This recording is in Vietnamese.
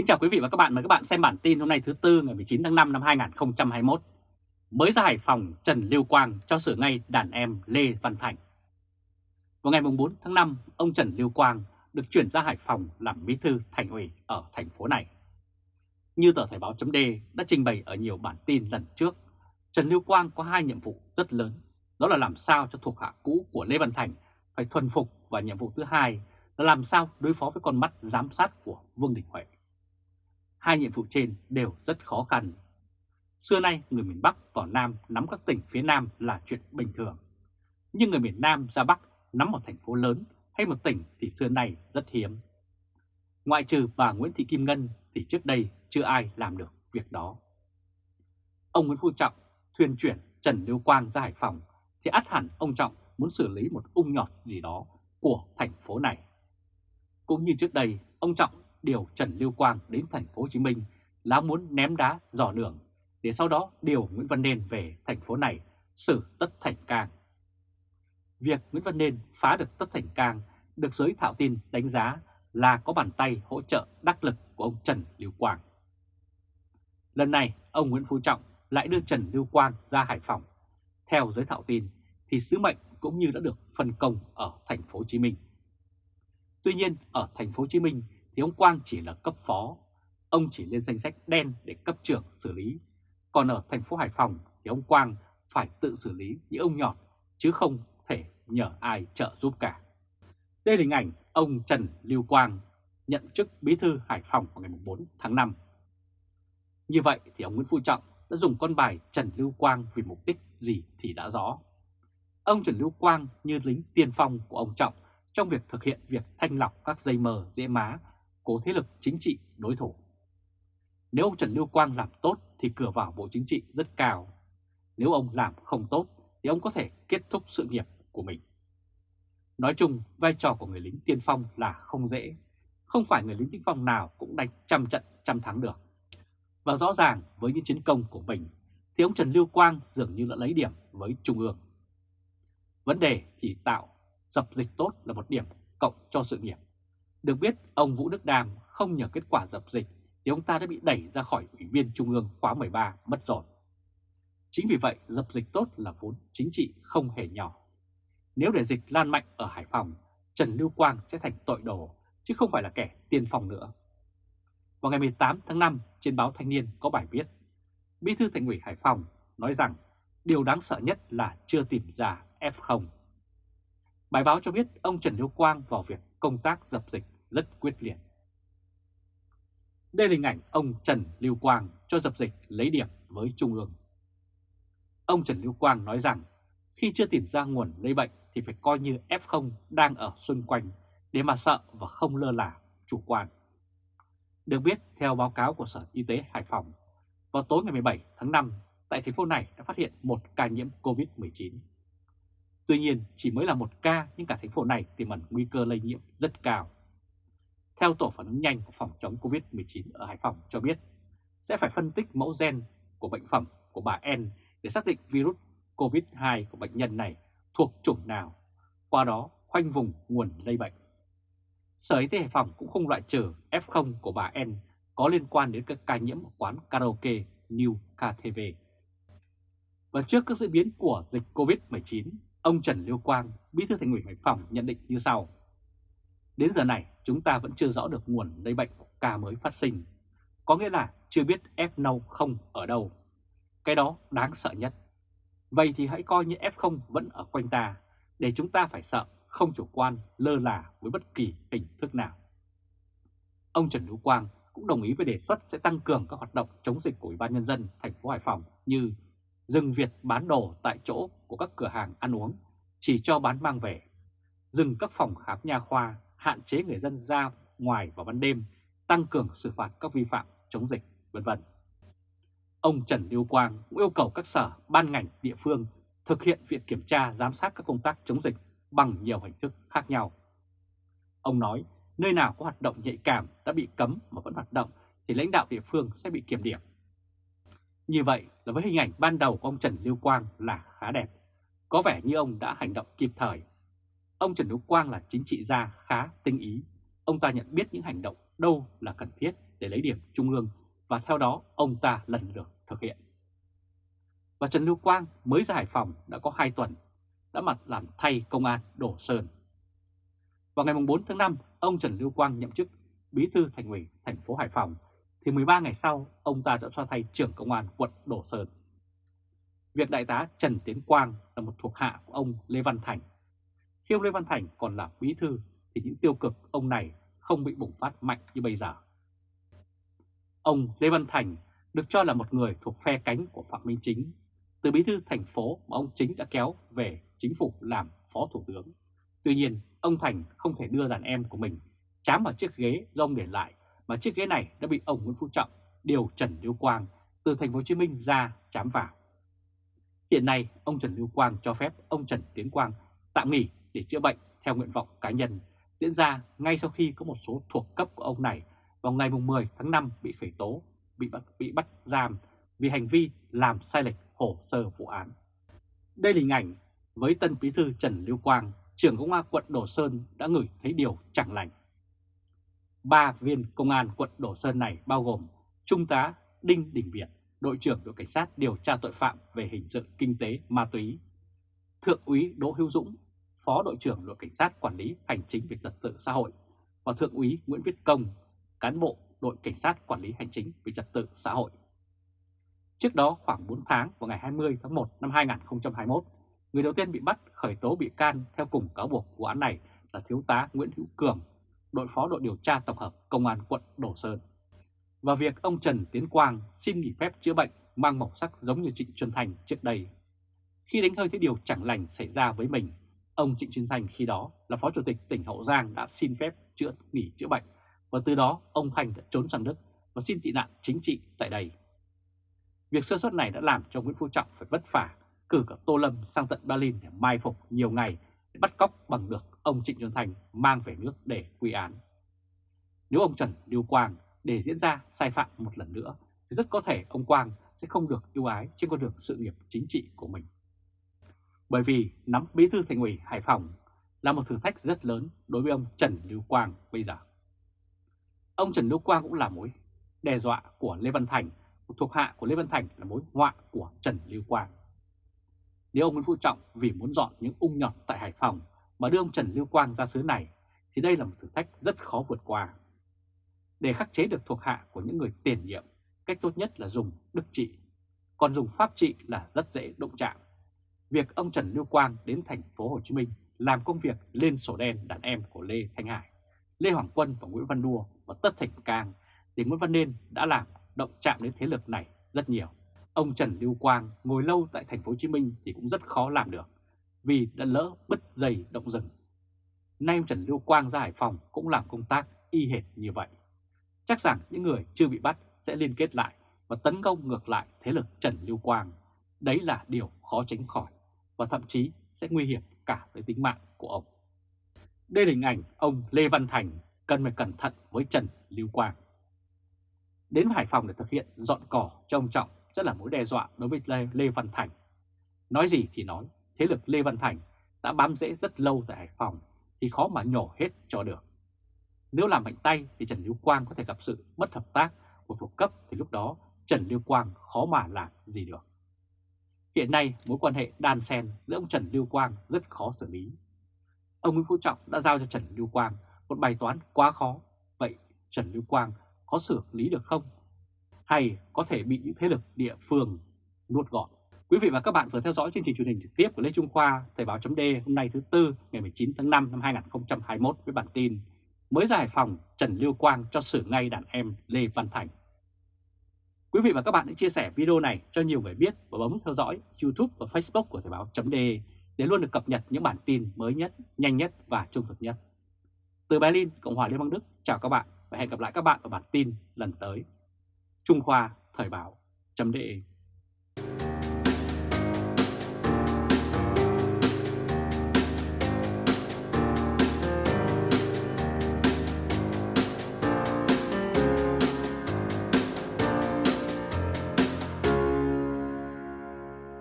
Kính chào quý vị và các bạn, mời các bạn xem bản tin hôm nay thứ Tư ngày 19 tháng 5 năm 2021. Mới ra Hải Phòng, Trần Lưu Quang cho sửa ngay đàn em Lê Văn Thành. Vào ngày 4 tháng 5, ông Trần Lưu Quang được chuyển ra Hải Phòng làm bí thư thành ủy ở thành phố này. Như tờ Thời báo chấm đã trình bày ở nhiều bản tin lần trước, Trần Lưu Quang có hai nhiệm vụ rất lớn, đó là làm sao cho thuộc hạ cũ của Lê Văn Thành phải thuần phục và nhiệm vụ thứ hai là làm sao đối phó với con mắt giám sát của Vương Đình Huệ. Hai nhiệm vụ trên đều rất khó khăn. Xưa nay người miền Bắc vào Nam nắm các tỉnh phía Nam là chuyện bình thường. Nhưng người miền Nam ra Bắc nắm một thành phố lớn hay một tỉnh thì xưa nay rất hiếm. Ngoại trừ bà Nguyễn Thị Kim Ngân thì trước đây chưa ai làm được việc đó. Ông Nguyễn Phú Trọng thuyền chuyển Trần Lưu Quang ra Hải Phòng thì át hẳn ông Trọng muốn xử lý một ung nhọt gì đó của thành phố này. Cũng như trước đây, ông Trọng điều Trần Lưu Quang đến thành phố Hồ Chí Minh là muốn ném đá dò đường để sau đó điều Nguyễn Văn Nên về thành phố này xử Tất Thành Cang. Việc Nguyễn Văn Nên phá được Tất Thành Cang được giới thạo tin đánh giá là có bàn tay hỗ trợ đắc lực của ông Trần Lưu Quang. Lần này, ông Nguyễn Phú Trọng lại đưa Trần Lưu Quang ra Hải Phòng. Theo giới thạo tin, thì sứ mệnh cũng như đã được phân công ở thành phố Hồ Chí Minh. Tuy nhiên, ở thành phố Hồ Chí Minh thì ông Quang chỉ là cấp phó, ông chỉ lên danh sách đen để cấp trưởng xử lý. Còn ở thành phố Hải Phòng thì ông Quang phải tự xử lý những ông nhọt chứ không thể nhờ ai trợ giúp cả. Đây là hình ảnh ông Trần Lưu Quang nhận chức bí thư Hải Phòng vào ngày 4 tháng 5. Như vậy thì ông Nguyễn Phú Trọng đã dùng con bài Trần Lưu Quang vì mục đích gì thì đã rõ. Ông Trần Lưu Quang như lính tiên phong của ông Trọng trong việc thực hiện việc thanh lọc các dây mờ dễ má của thế lực chính trị đối thủ. Nếu ông Trần Lưu Quang làm tốt thì cửa vào Bộ Chính trị rất cao. Nếu ông làm không tốt thì ông có thể kết thúc sự nghiệp của mình. Nói chung, vai trò của người lính tiên phong là không dễ. Không phải người lính tiên phong nào cũng đánh trăm trận trăm thắng được. Và rõ ràng với những chiến công của mình thì ông Trần Lưu Quang dường như đã lấy điểm với Trung ương. Vấn đề chỉ tạo dập dịch tốt là một điểm cộng cho sự nghiệp. Được biết, ông Vũ Đức Đàm không nhờ kết quả dập dịch thì ông ta đã bị đẩy ra khỏi Ủy viên Trung ương khóa 13 mất rồi. Chính vì vậy, dập dịch tốt là vốn chính trị không hề nhỏ. Nếu để dịch lan mạnh ở Hải Phòng, Trần Lưu Quang sẽ thành tội đồ, chứ không phải là kẻ tiên phong nữa. Vào ngày 18 tháng 5, trên báo Thanh niên có bài viết, Bí thư Thành ủy Hải Phòng nói rằng điều đáng sợ nhất là chưa tìm ra F0. Bài báo cho biết ông Trần Lưu Quang vào việc công tác dập dịch rất quyết liệt. Đây là hình ảnh ông Trần Lưu Quang cho dập dịch lấy điểm với Trung ương. Ông Trần Lưu Quang nói rằng khi chưa tìm ra nguồn lây bệnh thì phải coi như F0 đang ở xung quanh để mà sợ và không lơ là, chủ quan. Được biết, theo báo cáo của Sở Y tế Hải Phòng, vào tối ngày 17 tháng 5, tại thành phố này đã phát hiện một ca nhiễm COVID-19. Tuy nhiên, chỉ mới là một ca nhưng cả thành phố này tiềm ẩn nguy cơ lây nhiễm rất cao. Theo tổ phản ứng nhanh của phòng chống COVID-19 ở Hải Phòng cho biết, sẽ phải phân tích mẫu gen của bệnh phẩm của bà N để xác định virus COVID-2 của bệnh nhân này thuộc chủng nào, qua đó khoanh vùng nguồn lây bệnh. Sở Y tế Hải Phòng cũng không loại trừ F0 của bà N có liên quan đến các ca nhiễm ở quán karaoke New KTV. Và trước các diễn biến của dịch COVID-19, ông Trần Lưu Quang, Bí thư Thành ủy Hải Phòng nhận định như sau. Đến giờ này, chúng ta vẫn chưa rõ được nguồn lây bệnh của ca mới phát sinh, có nghĩa là chưa biết F0 không ở đâu. Cái đó đáng sợ nhất. Vậy thì hãy coi như F0 vẫn ở quanh ta, để chúng ta phải sợ, không chủ quan, lơ là với bất kỳ hình thức nào. Ông Trần lưu Quang cũng đồng ý với đề xuất sẽ tăng cường các hoạt động chống dịch của Ủy ban Nhân dân thành phố Hải Phòng như dừng việc bán đồ tại chỗ của các cửa hàng ăn uống, chỉ cho bán mang về, dừng các phòng khám nha khoa, hạn chế người dân ra ngoài vào ban đêm, tăng cường xử phạt các vi phạm chống dịch, vân vân. Ông Trần Lưu Quang cũng yêu cầu các sở, ban ngành, địa phương thực hiện việc kiểm tra, giám sát các công tác chống dịch bằng nhiều hình thức khác nhau. Ông nói, nơi nào có hoạt động nhạy cảm đã bị cấm mà vẫn hoạt động thì lãnh đạo địa phương sẽ bị kiểm điểm. Như vậy là với hình ảnh ban đầu của ông Trần Lưu Quang là khá đẹp, có vẻ như ông đã hành động kịp thời. Ông Trần Lưu Quang là chính trị gia khá tinh ý, ông ta nhận biết những hành động đâu là cần thiết để lấy điểm trung ương và theo đó ông ta lần lượt thực hiện. Và Trần Lưu Quang mới ra Hải Phòng đã có 2 tuần, đã mặt làm thay công an đổ sơn. Vào ngày 4 tháng 5, ông Trần Lưu Quang nhậm chức bí thư thành ủy thành phố Hải Phòng, thì 13 ngày sau, ông ta đã cho thay trưởng công an quận Đổ Sơn. Việc đại tá Trần Tiến Quang là một thuộc hạ của ông Lê Văn Thành. Khi ông Lê Văn Thành còn là bí thư thì những tiêu cực ông này không bị bùng phát mạnh như bây giờ. Ông Lê Văn Thành được cho là một người thuộc phe cánh của Phạm Minh Chính, từ bí thư thành phố mà ông Chính đã kéo về chính phủ làm phó thủ tướng. Tuy nhiên, ông Thành không thể đưa đàn em của mình chám vào chiếc ghế do ông để lại, mà chiếc ghế này đã bị ông Nguyễn Phú Trọng điều Trần Lưu Quang từ thành phố Hồ Chí Minh ra chám vào. Hiện nay, ông Trần Lưu Quang cho phép ông Trần Tiến Quang tạm nghỉ để chữa bệnh theo nguyện vọng cá nhân, diễn ra ngay sau khi có một số thuộc cấp của ông này vào ngày 10 tháng 5 bị khởi tố, bị bắt, bị bắt giam vì hành vi làm sai lệch hồ sơ vụ án. Đây là hình ảnh với tân bí thư Trần Lưu Quang, trưởng công an quận Đồ Sơn đã ngửi thấy điều chẳng lành. Ba viên công an quận Đồ Sơn này bao gồm Trung tá Đinh Đình Việt, đội trưởng đội cảnh sát điều tra tội phạm về hình sự kinh tế ma túy, Thượng úy Đỗ Hữu Dũng, Phó đội trưởng đội cảnh sát quản lý hành chính về trật tự xã hội và Thượng úy Nguyễn Viết Công, cán bộ đội cảnh sát quản lý hành chính về trật tự xã hội. Trước đó khoảng 4 tháng vào ngày 20 tháng 1 năm 2021, người đầu tiên bị bắt khởi tố bị can theo cùng cáo buộc vụ án này là Thiếu tá Nguyễn Hữu Cường, đội phó đội điều tra tổng hợp Công an quận Đồ Sơn. Và việc ông Trần Tiến Quang xin nghỉ phép chữa bệnh mang màu sắc giống như Trịnh Xuân Thành trước đây. Khi đánh hơi thấy điều chẳng lành xảy ra với mình, ông Trịnh Xuân Thành khi đó là phó chủ tịch tỉnh Hậu Giang đã xin phép chữa nghỉ chữa bệnh và từ đó ông Thành đã trốn sang Đức và xin tị nạn chính trị tại đây. Việc sơ suất này đã làm cho Nguyễn Phú Trọng phải vất vả cử cả Tô Lâm sang tận Berlin để mai phục nhiều ngày bắt cóc bằng được ông Trịnh Xuân Thành mang về nước để quy án. Nếu ông Trần Lưu Quang để diễn ra sai phạm một lần nữa thì rất có thể ông Quang sẽ không được ưu ái trên con đường sự nghiệp chính trị của mình. Bởi vì nắm bí thư thành ủy Hải Phòng là một thử thách rất lớn đối với ông Trần Lưu Quang bây giờ. Ông Trần Lưu Quang cũng là mối đe dọa của Lê Văn Thành, thuộc hạ của Lê Văn Thành là mối họa của Trần Lưu Quang. Nếu ông Nguyễn Phú Trọng vì muốn dọn những ung nhọt tại Hải Phòng mà đưa ông Trần Lưu Quang ra xứ này thì đây là một thử thách rất khó vượt qua. Để khắc chế được thuộc hạ của những người tiền nhiệm, cách tốt nhất là dùng đức trị, còn dùng pháp trị là rất dễ động chạm. Việc ông Trần Lưu Quang đến thành phố Hồ Chí Minh làm công việc lên sổ đen đàn em của Lê Thanh Hải, Lê Hoàng Quân và Nguyễn Văn Đua và Tất Thành Cang thì Nguyễn Văn Nên đã làm động chạm đến thế lực này rất nhiều. Ông Trần Lưu Quang ngồi lâu tại thành phố Hồ Chí Minh thì cũng rất khó làm được, vì đã lỡ bứt dây động rừng. Nay ông Trần Lưu Quang ra Hải Phòng cũng làm công tác y hệt như vậy. Chắc rằng những người chưa bị bắt sẽ liên kết lại và tấn công ngược lại thế lực Trần Lưu Quang. Đấy là điều khó tránh khỏi và thậm chí sẽ nguy hiểm cả tới tính mạng của ông. Đây là hình ảnh ông Lê Văn Thành cần phải cẩn thận với Trần Lưu Quang. Đến Hải Phòng để thực hiện dọn cỏ cho ông Trọng rất là mối đe dọa đối với Lê, Lê Văn Thành. Nói gì thì nói, thế lực Lê Văn Thành đã bám rễ rất lâu tại Hải Phòng thì khó mà nhổ hết cho được. Nếu làm mạnh tay thì Trần Lưu Quang có thể gặp sự mất hợp tác của thuộc cấp thì lúc đó Trần Lưu Quang khó mà làm gì được. Hiện nay mối quan hệ đan xen giữa ông Trần Lưu Quang rất khó xử lý. Ông Nguyễn Phú Trọng đã giao cho Trần Lưu Quang một bài toán quá khó. Vậy Trần Lưu Quang có xử lý được không? Hay có thể bị những thế lực địa phương nuốt gọn? Quý vị và các bạn vừa theo dõi chương trình truyền hình trực tiếp của Lê Trung Khoa, Thời báo chấm hôm nay thứ Tư ngày 19 tháng 5 năm 2021 với bản tin Mới giải phòng Trần Lưu Quang cho xử ngay đàn em Lê Văn Thành. Quý vị và các bạn hãy chia sẻ video này cho nhiều người biết và bấm theo dõi YouTube và Facebook của Thời báo chấm để luôn được cập nhật những bản tin mới nhất, nhanh nhất và trung thực nhất. Từ Berlin, Cộng hòa Liên bang Đức, chào các bạn và hẹn gặp lại các bạn ở bản tin lần tới. Trung Khoa Thời báo. Chấm